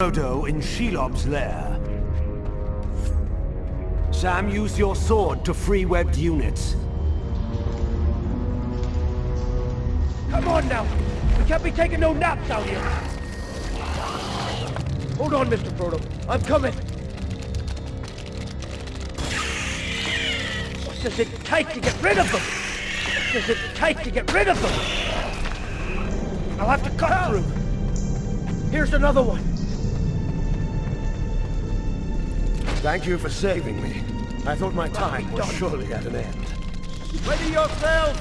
Frodo in Shelob's lair. Sam, use your sword to free webbed units. Come on now! We can't be taking no naps out here! Hold on, Mr. Frodo. I'm coming! What does it take to get rid of them? What does it take to get rid of them? I'll have to cut through. Here's another one. Thank you for saving me. I thought my time was surely at an end. Ready yourselves!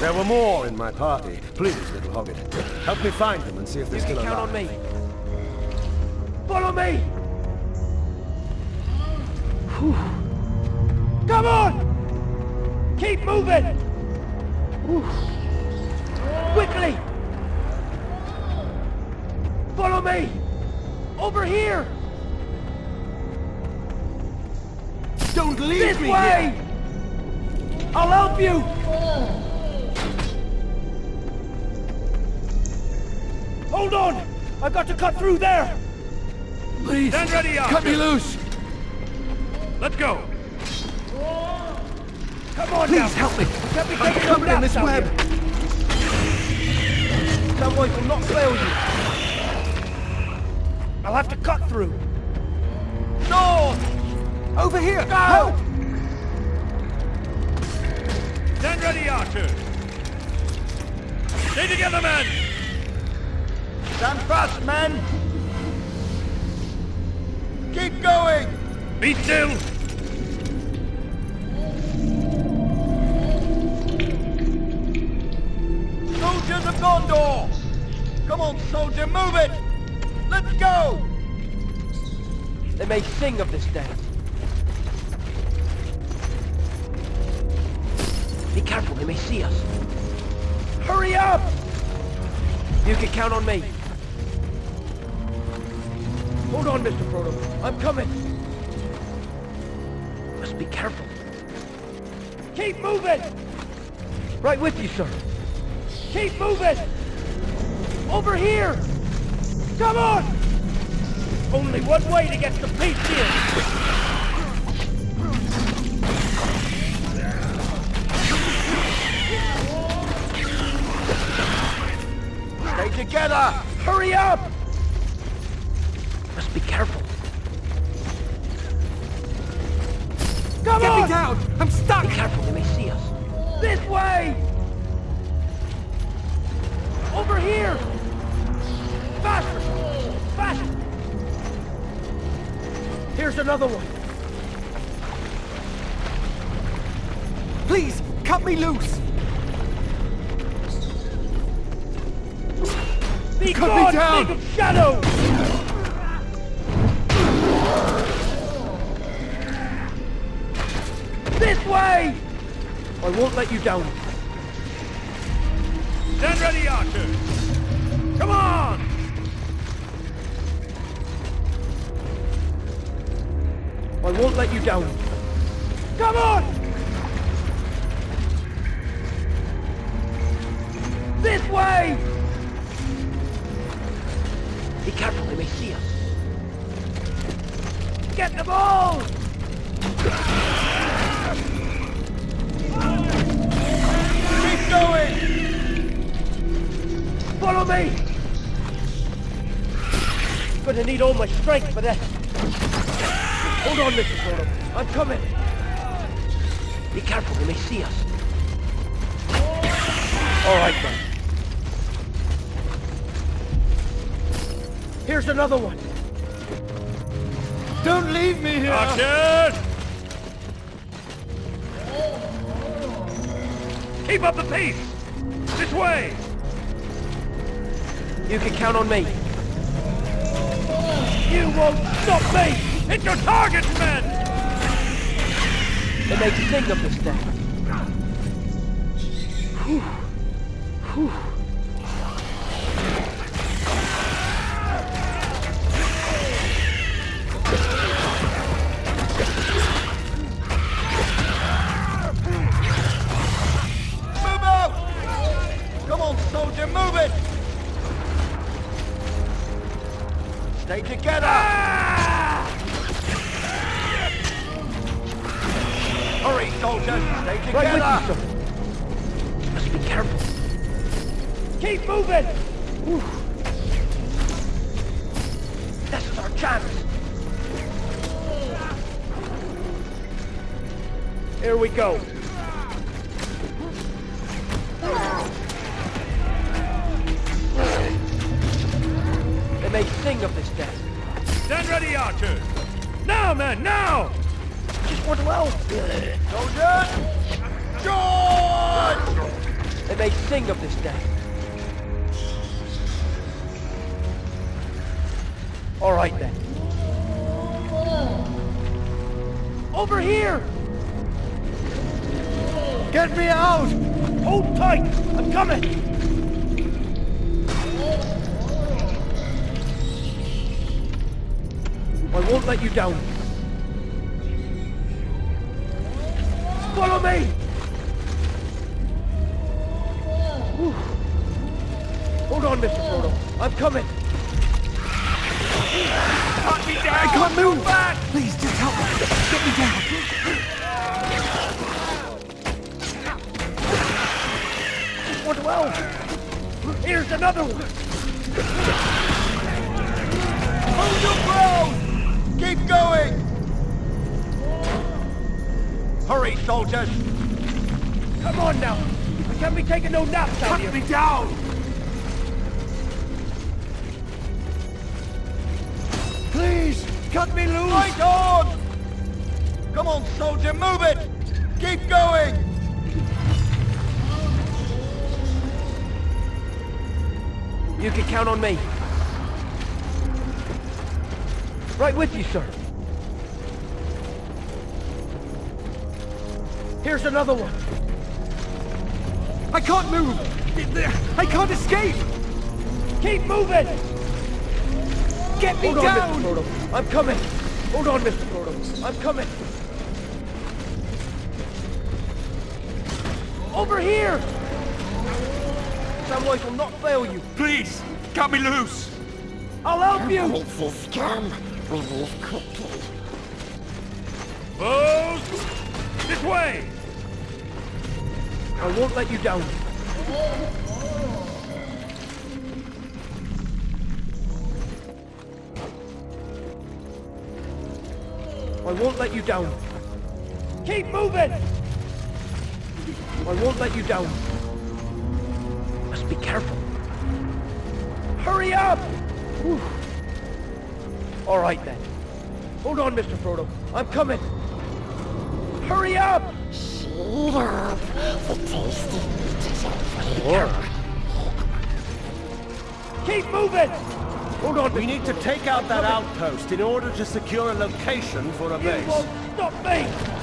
There were more in my party. Please, little hobbit, help me find them and see if they're You still can count on me. Follow me! Whew. Come on! Keep moving! Whew. Quickly! Follow me! Over here! Don't leave This me way! here! I'll help you! Hold on! I've got to cut through there! Please, Stand ready, cut me loose! Let's go. Come on Please now! help me! Can't be I'm covered in this web! here. That voice will not fail you. I'll have to cut through. No! Over here! Go! Help! Stand ready, Archer. Stay together, men. Stand fast, men! Keep going! Be still. Soldiers of Gondor! Come on, soldier, move it! Let's go! They may sing of this day. Be careful, they may see us. Hurry up! You can count on me. Hold on, Mr. Frodo. I'm coming. Must be careful. Keep moving! Right with you, sir. Keep moving! Over here! Come on! Only one way to get the peace here! Together! Hurry up! Must be careful. Come Get on! me down! I'm stuck! Be careful, they may see us. This way! Over here! Faster! Faster! Here's another one. Please, cut me loose! Be Cut me down! of shadow! This way! I won't let you down. Stand ready, Archer. Come on. I won't let you down. Come on! This way! Us. Get them all! Keep going! Follow me! Gonna need all my strength for this. Hold on, Mr. Frodo. I'm coming. Be careful, they may see us. All right, then. Here's another one. Don't leave me here! Archer. Keep up the pace. This way. You can count on me. You won't stop me! Hit your targets, men. They may sing of this day. Whew. Whew. Stay together! Hurry, soldiers! Stay together! Right you. Must be careful. Keep moving! This is our chance! Here we go. They may sing of this death. Stand ready, archers! Now, men, now! Just want to help. Soldiers! George! They may sing of this death. All right then. Over here! Get me out! Hold tight! I'm coming! I won't let you down. Follow me! Whew. Hold on, Mr. Frodo. I'm coming. Cut me down! I can't move! Back! Please, just help me. Get me down. Just want. Here's another one. Hold your ground! Keep going! Hurry, soldiers! Come on now! I can't be taking no naps out here! Cut me down! Please, cut me loose! Right on! Come on, soldier, move it! Keep going! You can count on me. Right with you, sir. Here's another one. I can't move! I can't escape! Keep moving! Get me Hold on, down! Mr. Frodo. I'm coming. Hold on, Mr. Frodo. I'm coming. Over here! Samwise will not fail you. Please, cut me loose! I'll help you! This come, we leave quickly. Foes! This way! I won't let you down. I won't let you down. Keep moving! I won't let you down. Must be careful. Hurry up! Whew. All right then. Hold on, Mr. Frodo. I'm coming. Hurry up! Eat up the tasty meat is over Keep moving! Hold on, We Mr. need to take out that outpost in order to secure a location for a base. You base. won't stop me!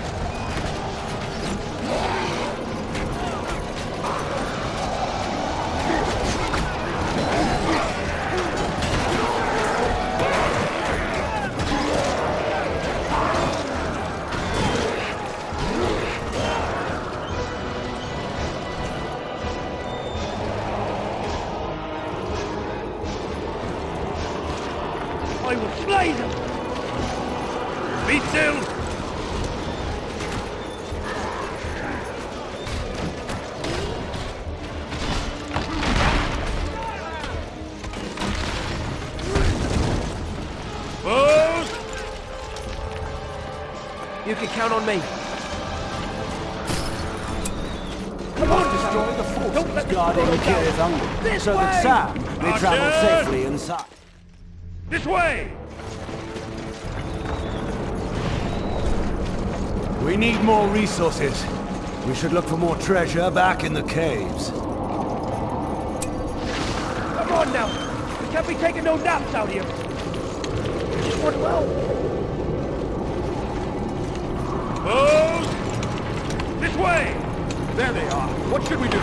I will slay them! Me too! Foes! You can count on me. Come on, destroy the force. Don't let Guarding the This so that! Sam may travel safely inside. This way! We need more resources. We should look for more treasure back in the caves. Come on now. We can't be taking no naps out here. Just want to help. Foes! This way! There they are. What should we do?